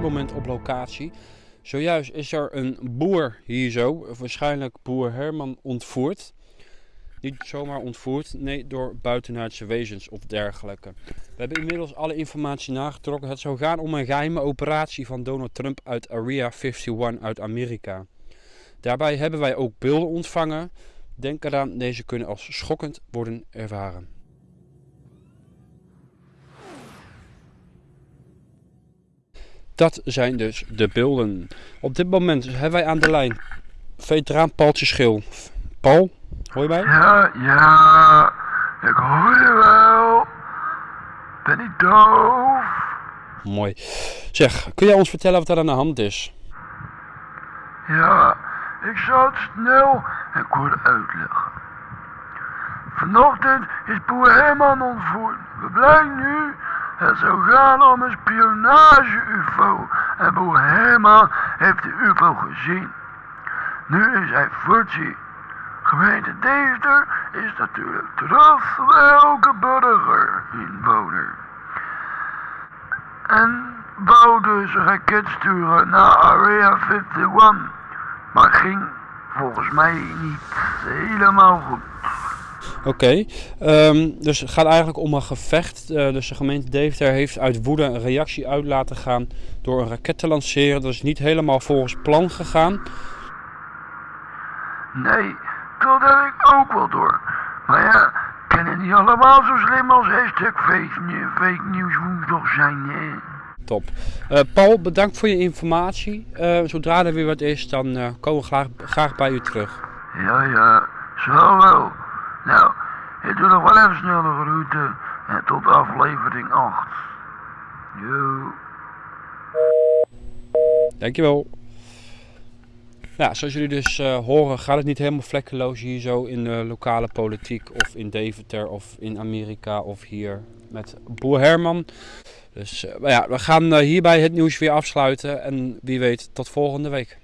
moment op locatie. Zojuist is er een boer hier zo, waarschijnlijk boer Herman, ontvoerd. Niet zomaar ontvoerd, nee, door buitenaardse wezens of dergelijke. We hebben inmiddels alle informatie nagetrokken. Het zou gaan om een geheime operatie van Donald Trump uit Area 51 uit Amerika. Daarbij hebben wij ook beelden ontvangen. Denk eraan, deze kunnen als schokkend worden ervaren. Dat zijn dus de beelden. Op dit moment hebben wij aan de lijn veteraan Paultje Schil. Paul, hoor je mij? Ja, ja, ik hoor je wel. Ben ik doof? Mooi. Zeg, kun jij ons vertellen wat er aan de hand is? Ja, ik zal het snel en kort uitleggen. Vanochtend is boer Herman ontvoerd. We blijken nu het zou gaan om een spionage-UFO. En boer Herman heeft de UFO gezien. Nu is hij voetzie. Gemeente Deventer is natuurlijk trots op elke burger inwoner. En wou dus een raket sturen naar Area 51. Maar ging volgens mij niet helemaal goed. Oké, ehm, dus het gaat eigenlijk om een gevecht. Eh, dus de gemeente Deventer heeft uit woede een reactie uit laten gaan door een raket te lanceren. Dat is niet helemaal volgens plan gegaan. Nee, dat heb ik ook wel door. Maar ja, kennen niet allemaal zo slim als hashtag fake, fake news woensdag zijn. Top. Eh, Paul, bedankt voor je informatie. Eh, zodra er weer wat is, dan komen we graag, graag bij u terug. Ja, ja, zo wel. Nou, ik doe nog wel even snel de route en tot aflevering 8. Yo. Dankjewel. Ja, zoals jullie dus eh, horen gaat het niet helemaal vlekkeloos hier zo in de lokale politiek of in Deventer of in Amerika of hier met boer Herman. Dus eh, ja, we gaan eh, hierbij het nieuws weer afsluiten en wie weet tot volgende week.